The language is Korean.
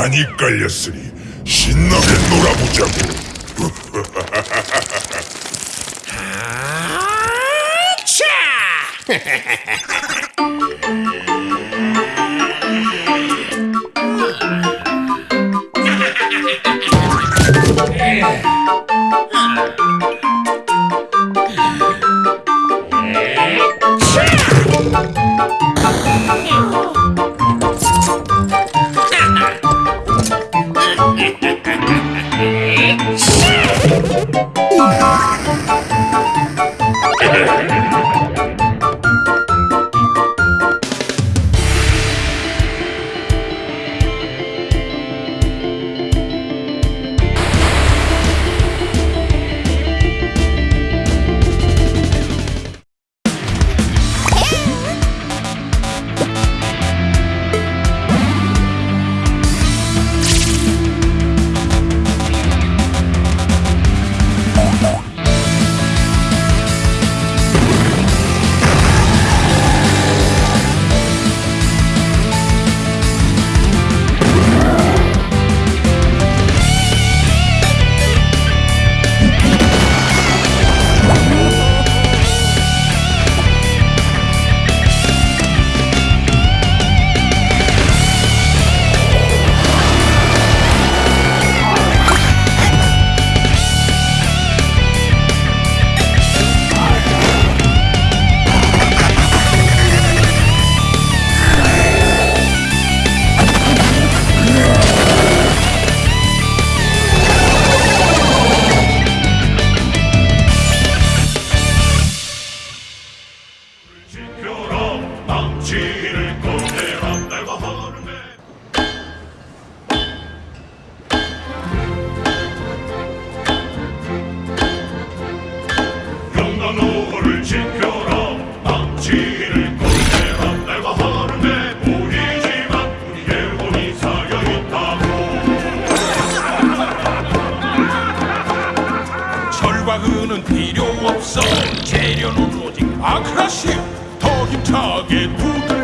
많이 깔렸으니 신나게 놀아보자고. 지켜 라 철과 은은 필요 없어. 재료는 오직 아크라시아 더 힘차게 두